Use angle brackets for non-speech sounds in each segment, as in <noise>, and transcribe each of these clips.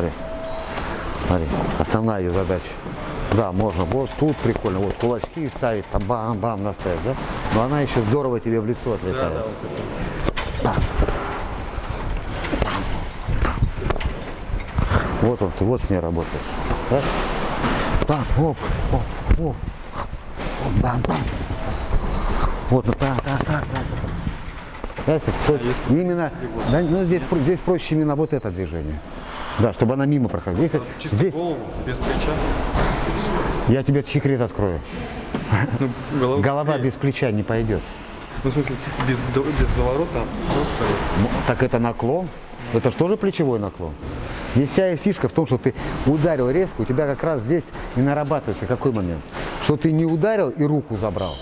смотри. Смотри, основная ее задача. Да, можно вот тут прикольно, вот кулачки ставить, там бам-бам наставить, да? Но она еще здорово тебе в лицо Да, отлетает. да, вот это. Вот он, ты вот с ней работаешь. Раз. Так, оп, оп, оп. Бам, бам. Вот, ну так, так, так, так. Знаете, вот именно, да, ну, здесь, здесь проще именно вот это движение. Да, чтобы она мимо проходила. Если Чисто здесь, голову, без плеча. я тебе секрет открою. Ну, голова, Голова без плеча не пойдет. Ну, в смысле, без, без заворота, просто... Ну, Так это наклон. Это же тоже плечевой наклон. Здесь вся и фишка в том, что ты ударил резко, у тебя как раз здесь и нарабатывается какой момент. Что ты не ударил и руку забрал,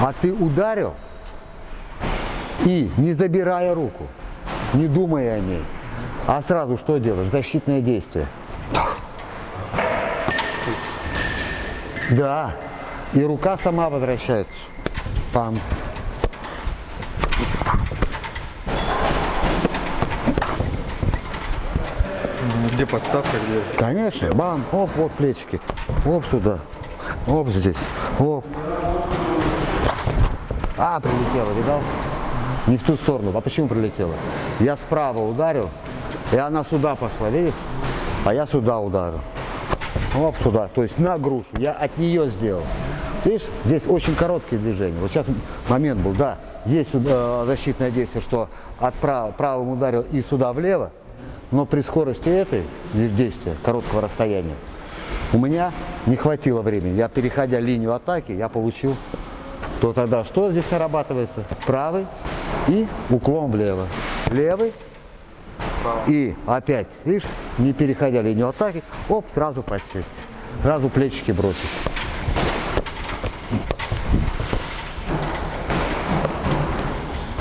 а ты ударил и не забирая руку, не думая о ней, а сразу что делаешь? Защитное действие. Да. И рука сама возвращается. Пам. Где подставка, где... Конечно, бам, оп, вот плечики, оп сюда, оп здесь, оп. А, прилетела, видал? Не в ту сторону. А почему прилетела? Я справа ударил, и она сюда пошла, видишь? А я сюда ударил. Оп, сюда. То есть на грушу. Я от нее сделал. Видишь, здесь очень короткие движения. Вот сейчас момент был, да. Есть э, защитное действие, что от прав- правым ударил и сюда влево, но при скорости этой действия, короткого расстояния, у меня не хватило времени. Я, переходя линию атаки, я получил, то тогда что здесь нарабатывается? Правый и уклон влево. Левый и опять, видишь, не переходя линию атаки, оп, сразу подсесть. Сразу плечики бросить.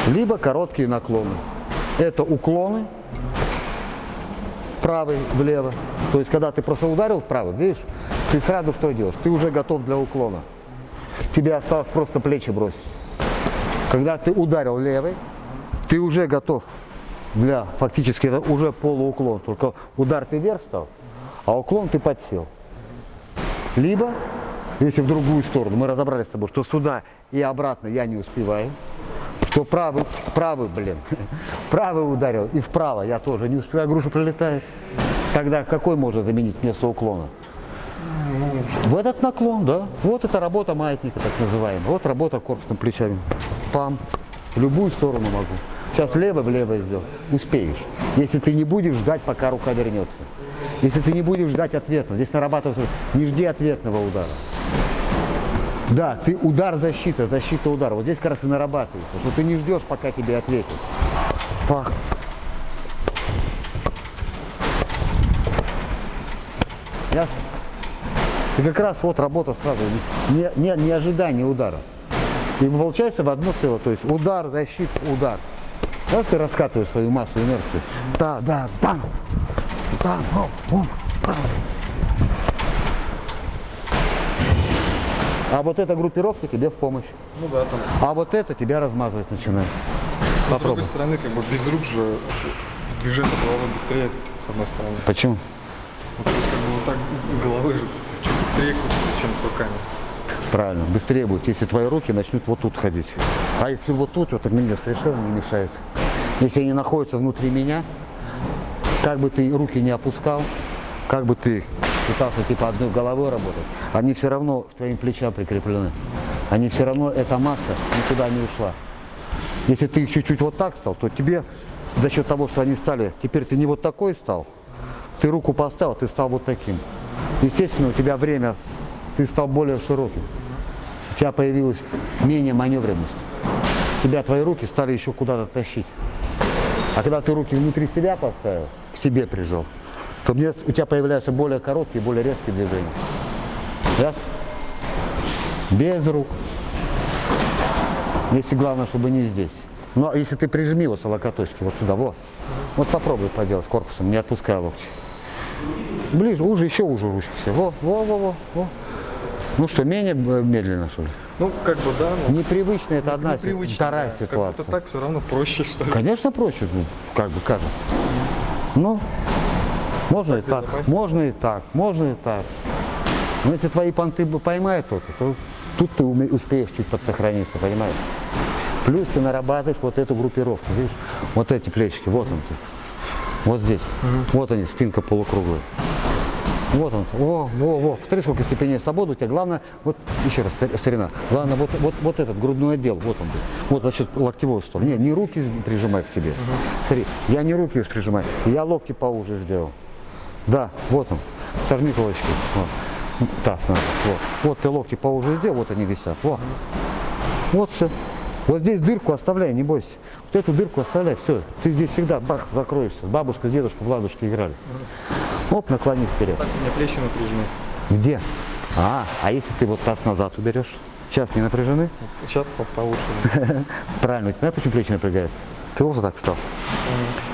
Либо короткие наклоны. Это уклоны, правый влево. То есть, когда ты просто ударил вправо, видишь, ты сразу что делаешь? Ты уже готов для уклона. Тебе осталось просто плечи бросить. Когда ты ударил левый, ты уже готов для, фактически это уже полууклон. Только удар ты вверх стал, а уклон ты подсел. Либо, если в другую сторону, мы разобрались с тобой, что сюда и обратно я не успеваю, что правый, правый, блин, <laughs> правый ударил и вправо я тоже не успеваю, груша прилетает. Тогда какой можно заменить вместо уклона? В этот наклон, да. Вот это работа маятника, так называемая. Вот работа корпусом плечами. Пам. В любую сторону могу. Сейчас лево влево сделал. Успеешь. Если ты не будешь ждать, пока рука вернется. Если ты не будешь ждать ответного. Здесь нарабатывается, не жди ответного удара. Да, ты удар, защита, защита, удар. Вот здесь как раз и нарабатывается, что ты не ждешь, пока тебе ответят. Пах. Ясно? И как раз вот работа сразу, не, не, не ожидание удара. И получается в одно целое, то есть удар, защита, удар. Раз ты раскатываешь свою массу инерцию, да, да, бам, бам, бам, бум, бам. А вот эта группировка тебе в помощь. Ну да, там. А вот это тебя размазывать начинает. С Попробуй. другой стороны, как бы без рук же движение головы быстрее, с одной стороны. Почему? Ну, то есть как бы вот так головы же чуть быстрее чем с руками. Правильно, быстрее будет, если твои руки начнут вот тут ходить. А если вот тут, вот так мне совершенно не мешает. Если они находятся внутри меня, как бы ты руки не опускал, как бы ты пытался типа одной головой работать, они все равно к твоим плечам прикреплены. Они все равно, эта масса никуда не ушла. Если ты чуть-чуть вот так стал, то тебе за счет того, что они стали, теперь ты не вот такой стал, ты руку поставил, ты стал вот таким. Естественно, у тебя время, ты стал более широким. У тебя появилась менее маневренность. Тебя твои руки стали еще куда-то тащить. А когда ты руки внутри себя поставил, к себе прижал, то мне, у тебя появляются более короткие, более резкие движения. Ясно? Без рук. Если главное, чтобы не здесь. Но если ты прижми вот локоточки вот сюда, вот. Вот попробуй поделать корпусом, не отпуская локти. Ближе, уже, еще уже ручки все. Во, во, во, во, во. Ну что, менее медленно, что ли? Ну, как бы да, но Непривычно это одна, непривычно, вторая да. ситуация. Как так все равно проще, что ли. Конечно, проще, ну, как бы кажется. Ну, Можно и Так так, безопаснее. можно и так, можно и так. Но если твои понты поймают только, то тут ты успеешь чуть подсохраниться, понимаешь? Плюс ты нарабатываешь вот эту группировку, видишь? Вот эти плечики, вот он ты. Вот здесь. Вот они, спинка полукруглая. Вот он. О, во, во. Посмотри, сколько степеней свободы у тебя. Главное, вот, еще раз, стар- старина. Главное, вот, вот, вот этот грудной отдел, вот он. Вот, значит, локтевую сторону. Не, не руки прижимай к себе. Смотри, я не руки прижимаю, я локти поуже сделал. Да, вот он. Сожми кулачки. Вот. Таз надо. Вот. вот ты локти поуже сделал, вот они висят. Вот. Вот все. Вот здесь дырку оставляй, не бойся. Вот эту дырку оставляй, все. Ты здесь всегда бах, закроешься. Бабушка с дедушкой в ладушке играли. Оп, наклонись вперед. Так, у меня плечи напряжены. Где? А, а если ты вот таз назад уберешь? Сейчас не напряжены? Сейчас по получше. <laughs> Правильно, у тебя почему плечи напрягаются? Ты вот так встал.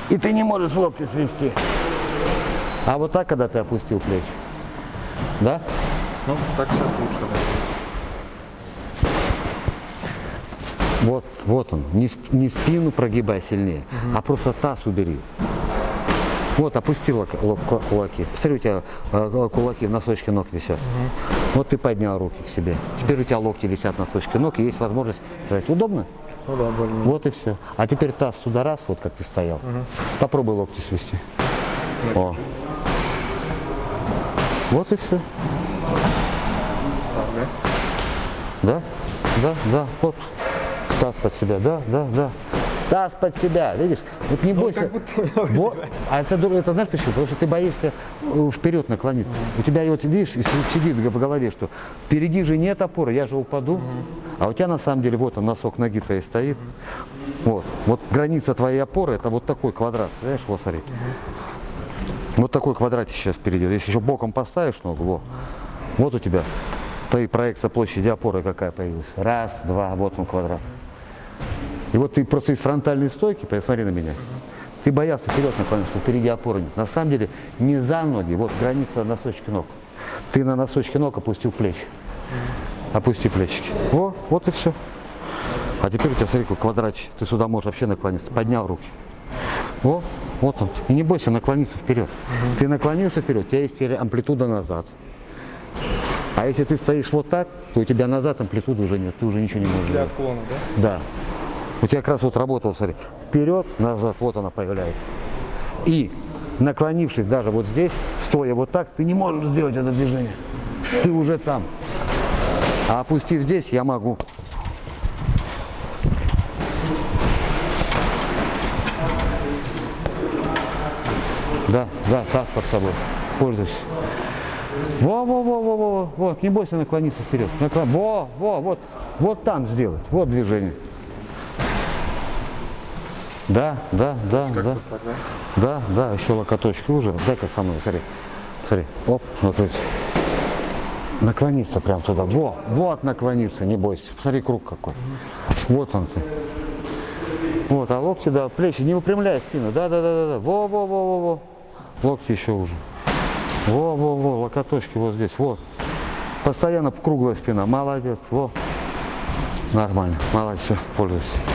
И ты не можешь локти свести. А вот так, когда ты опустил плечи. Да? Ну, так сейчас лучше, да. Вот, вот он. Не, не спину прогибай сильнее, а просто таз убери. Вот, опустил кулаки. Посмотри, у тебя э, кулаки в носочке ног висят. Вот ты поднял руки к себе. Теперь у тебя локти висят в носочке ног, и есть возможность брать. Удобно? Ну да, больно. Вот и все. А теперь таз сюда раз, вот как ты стоял. Попробуй локти свести. О. Вот и все. Так, да? Да? Да, да, вот. Таз под себя, да, да, да. Таз под себя, видишь? Вот не бойся. Вот. А это, это знаешь почему? Потому что ты боишься э, вперед наклониться. У тебя вот видишь, сидит в голове, что впереди же нет опоры, я же упаду. А у тебя на самом деле вот он носок ноги твоей стоит. Вот. Вот граница твоей опоры это вот такой квадрат. Знаешь, вот смотри. Вот такой квадратик сейчас впереди. Если еще боком поставишь ногу, во, вот у тебя ты проекция площади опоры какая появилась. Раз, два, вот он квадрат. И вот ты просто из фронтальной стойки, посмотри на меня, ты боялся вперед наклониться, что впереди опоры нет. На самом деле не за ноги, вот граница носочки ног. Ты на носочки ног опустил плечи. Опусти плечики. О, вот и все. А теперь у тебя, смотри, какой квадратчик. Ты сюда можешь вообще наклониться. Поднял руки. О, вот он. И не бойся наклониться вперед. Ты наклонился вперед, у тебя есть теперь амплитуда назад. А если ты стоишь вот так, то у тебя назад амплитуды уже нет, ты уже ничего не можешь Для делать. отклона, да? Да. У тебя как раз вот работал, смотри, вперед, назад, вот она появляется. И наклонившись даже вот здесь, стоя вот так, ты не можешь сделать это движение. Ты уже там. А опустив здесь, я могу. Да, да, таз под собой. Пользуйся. Во, во, во, во, во, вот, не бойся наклониться вперед. Наклон... Во, во, вот, вот там сделать, вот движение. Да, да, да, да, Так, да? да, да, еще локоточки уже. Дай-ка со мной, смотри, смотри, оп, вот здесь. Наклониться прям туда, во, вот наклониться, не бойся. Посмотри, круг какой. Вот он ты. Вот, а локти, да, плечи, не выпрямляй спину, да, да, да, да, да, во, во, во, во, во. Локти еще уже. Во, во, во, локоточки вот здесь, вот. Постоянно круглая спина, молодец, во. Нормально, молодец, всё, пользуйся.